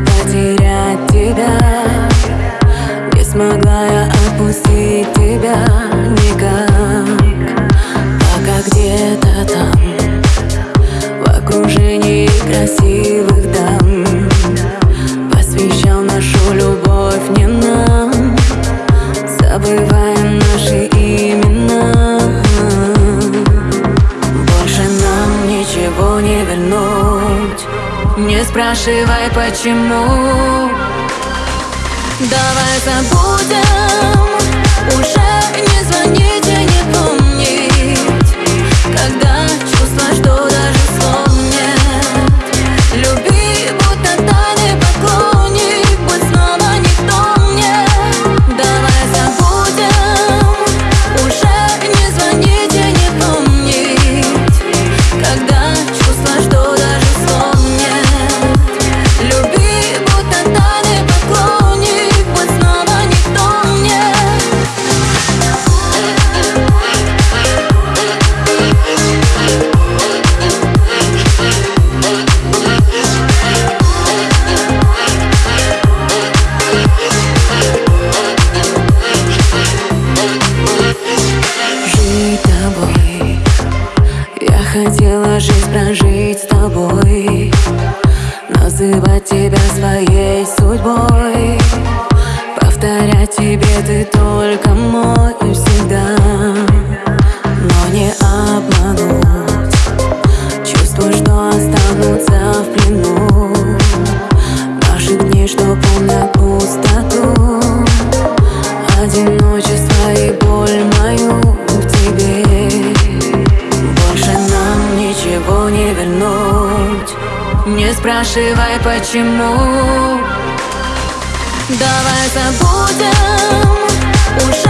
потерять тебя. Не смогла я отпустить тебя никак. Пока где-то там В окружении красивых дам Посвящал нашу любовь не нам. Забывай Не спрашивай почему. Давай забудем Уже не звони. Моя жизнь прожить с тобой Называть тебя своей судьбой. вернуть. Не спрашивай почему. Давай забудем уже